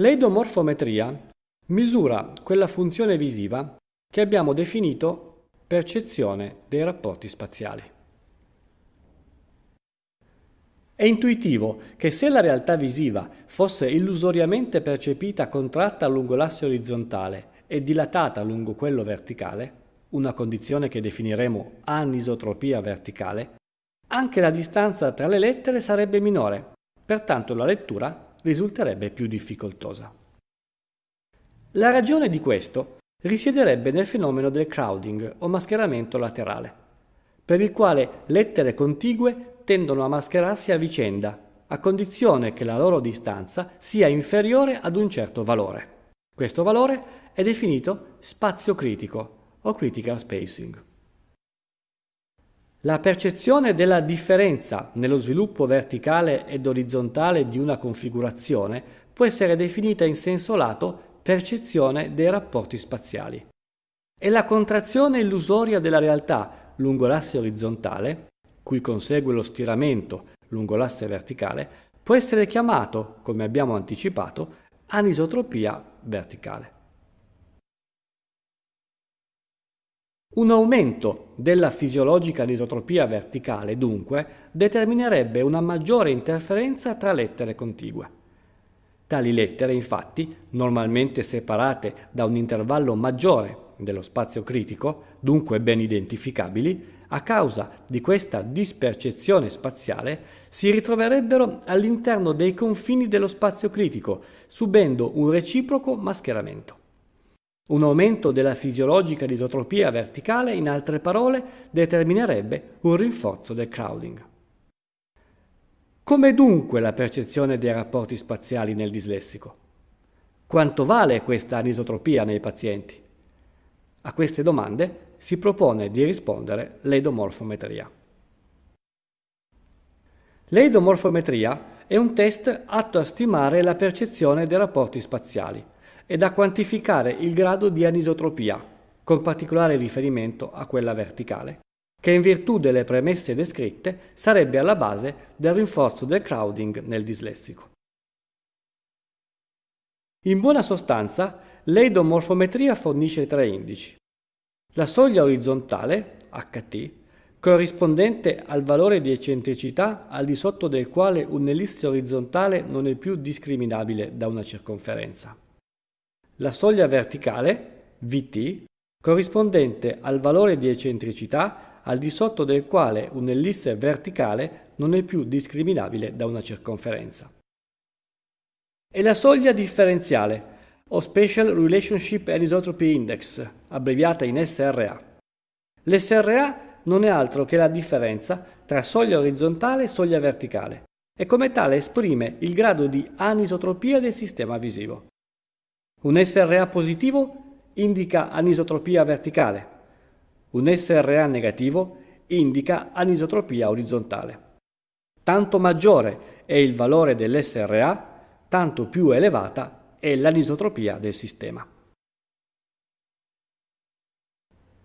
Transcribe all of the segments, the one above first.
L'eidomorfometria misura quella funzione visiva che abbiamo definito percezione dei rapporti spaziali. È intuitivo che se la realtà visiva fosse illusoriamente percepita contratta lungo l'asse orizzontale e dilatata lungo quello verticale, una condizione che definiremo anisotropia verticale, anche la distanza tra le lettere sarebbe minore, pertanto la lettura risulterebbe più difficoltosa. La ragione di questo risiederebbe nel fenomeno del crowding o mascheramento laterale, per il quale lettere contigue tendono a mascherarsi a vicenda, a condizione che la loro distanza sia inferiore ad un certo valore. Questo valore è definito spazio critico o critical spacing. La percezione della differenza nello sviluppo verticale ed orizzontale di una configurazione può essere definita in senso lato percezione dei rapporti spaziali. È la contrazione illusoria della realtà lungo l'asse orizzontale cui consegue lo stiramento lungo l'asse verticale, può essere chiamato, come abbiamo anticipato, anisotropia verticale. Un aumento della fisiologica anisotropia verticale, dunque, determinerebbe una maggiore interferenza tra lettere contigue. Tali lettere, infatti, normalmente separate da un intervallo maggiore dello spazio critico, dunque ben identificabili, a causa di questa dispercezione spaziale si ritroverebbero all'interno dei confini dello spazio critico, subendo un reciproco mascheramento. Un aumento della fisiologica disotropia verticale, in altre parole, determinerebbe un rinforzo del crowding. Come dunque la percezione dei rapporti spaziali nel dislessico? Quanto vale questa anisotropia nei pazienti? A queste domande si propone di rispondere l'eidomorfometria. L'eidomorfometria è un test atto a stimare la percezione dei rapporti spaziali ed a quantificare il grado di anisotropia, con particolare riferimento a quella verticale, che in virtù delle premesse descritte sarebbe alla base del rinforzo del crowding nel dislessico. In buona sostanza, l'eidomorfometria fornisce tre indici. La soglia orizzontale, ht, corrispondente al valore di eccentricità al di sotto del quale un'ellisse orizzontale non è più discriminabile da una circonferenza. La soglia verticale, vt, corrispondente al valore di eccentricità al di sotto del quale un'ellisse verticale non è più discriminabile da una circonferenza. E la soglia differenziale, o Special Relationship Anisotropy Index, abbreviata in SRA. L'SRA non è altro che la differenza tra soglia orizzontale e soglia verticale e come tale esprime il grado di anisotropia del sistema visivo. Un SRA positivo indica anisotropia verticale, un SRA negativo indica anisotropia orizzontale. Tanto maggiore è il valore dell'SRA, tanto più elevata è l'anisotropia del sistema.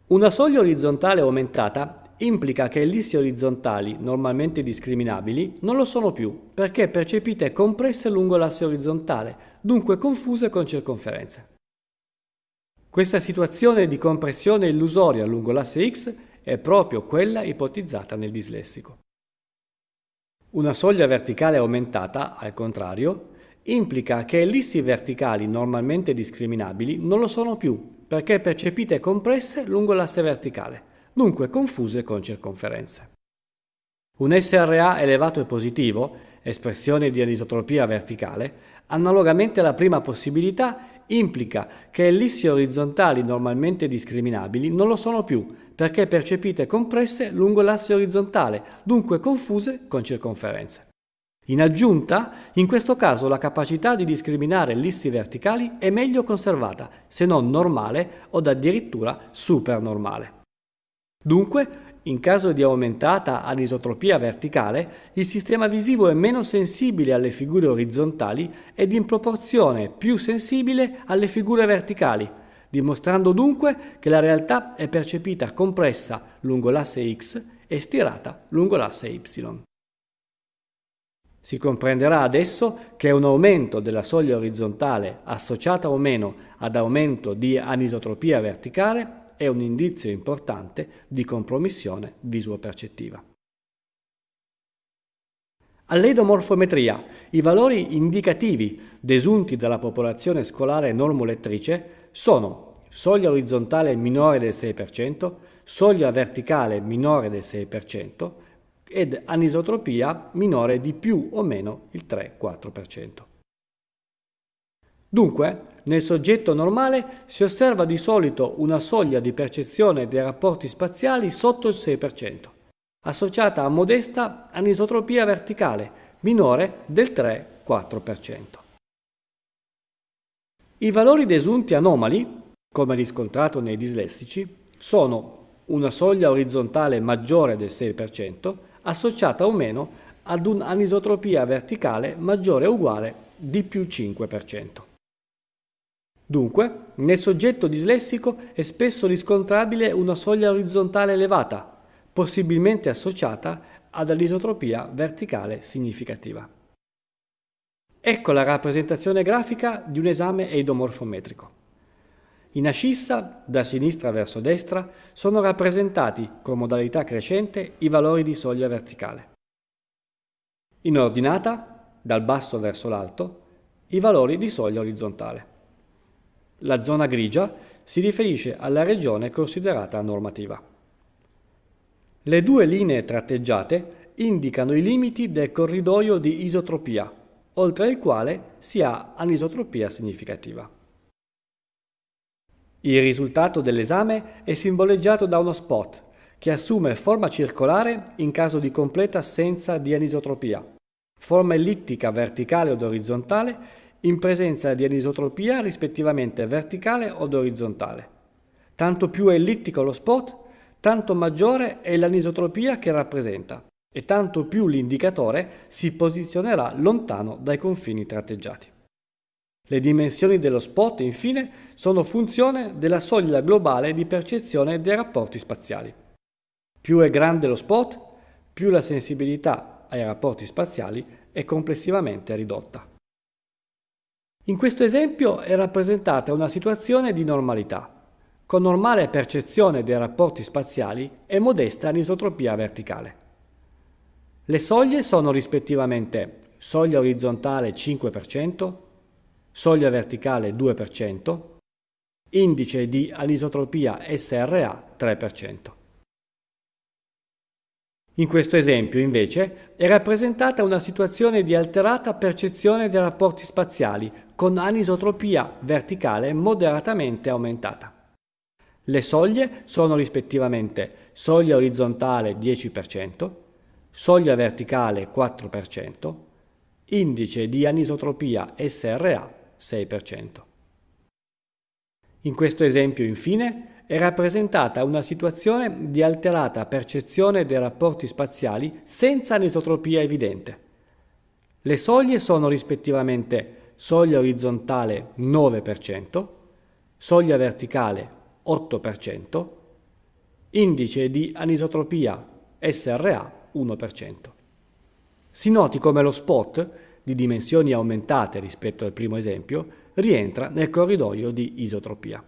Una soglia orizzontale aumentata implica che ellissi orizzontali, normalmente discriminabili, non lo sono più, perché percepite compresse lungo l'asse orizzontale, dunque confuse con circonferenze. Questa situazione di compressione illusoria lungo l'asse X è proprio quella ipotizzata nel dislessico. Una soglia verticale aumentata, al contrario, implica che ellissi verticali normalmente discriminabili non lo sono più, perché percepite compresse lungo l'asse verticale, dunque confuse con circonferenze. Un SRA elevato e positivo, espressione di anisotropia verticale, analogamente alla prima possibilità, implica che ellissi orizzontali normalmente discriminabili non lo sono più, perché percepite compresse lungo l'asse orizzontale, dunque confuse con circonferenze. In aggiunta, in questo caso la capacità di discriminare ellissi verticali è meglio conservata, se non normale o addirittura supernormale. Dunque, in caso di aumentata anisotropia verticale, il sistema visivo è meno sensibile alle figure orizzontali ed in proporzione più sensibile alle figure verticali, dimostrando dunque che la realtà è percepita compressa lungo l'asse x e stirata lungo l'asse y. Si comprenderà adesso che un aumento della soglia orizzontale associata o meno ad aumento di anisotropia verticale è un indizio importante di compromissione visuopercettiva. All'edomorfometria, i valori indicativi desunti dalla popolazione scolare normolettrice sono soglia orizzontale minore del 6%, soglia verticale minore del 6%, ed anisotropia minore di più o meno il 3-4%. Dunque, nel soggetto normale si osserva di solito una soglia di percezione dei rapporti spaziali sotto il 6%, associata a modesta anisotropia verticale minore del 3-4%. I valori desunti anomali, come riscontrato nei dislessici, sono una soglia orizzontale maggiore del 6%, associata o meno ad un'anisotropia verticale maggiore o uguale di più 5%. Dunque, nel soggetto dislessico è spesso riscontrabile una soglia orizzontale elevata, possibilmente associata ad anisotropia verticale significativa. Ecco la rappresentazione grafica di un esame eidomorfometrico. In ascissa, da sinistra verso destra, sono rappresentati, con modalità crescente, i valori di soglia verticale. In ordinata, dal basso verso l'alto, i valori di soglia orizzontale. La zona grigia si riferisce alla regione considerata normativa. Le due linee tratteggiate indicano i limiti del corridoio di isotropia, oltre il quale si ha anisotropia significativa. Il risultato dell'esame è simboleggiato da uno spot che assume forma circolare in caso di completa assenza di anisotropia, forma ellittica verticale od orizzontale in presenza di anisotropia rispettivamente verticale od orizzontale. Tanto più è ellittico lo spot, tanto maggiore è l'anisotropia che rappresenta e tanto più l'indicatore si posizionerà lontano dai confini tratteggiati. Le dimensioni dello spot, infine, sono funzione della soglia globale di percezione dei rapporti spaziali. Più è grande lo spot, più la sensibilità ai rapporti spaziali è complessivamente ridotta. In questo esempio è rappresentata una situazione di normalità, con normale percezione dei rapporti spaziali e modesta anisotropia verticale. Le soglie sono rispettivamente soglia orizzontale 5%, soglia verticale 2%, indice di anisotropia SRA 3%. In questo esempio, invece, è rappresentata una situazione di alterata percezione dei rapporti spaziali con anisotropia verticale moderatamente aumentata. Le soglie sono rispettivamente soglia orizzontale 10%, soglia verticale 4%, indice di anisotropia SRA 6%. In questo esempio, infine, è rappresentata una situazione di alterata percezione dei rapporti spaziali senza anisotropia evidente. Le soglie sono rispettivamente soglia orizzontale 9%, soglia verticale 8%, indice di anisotropia SRA 1%. Si noti come lo spot di dimensioni aumentate rispetto al primo esempio, rientra nel corridoio di isotropia.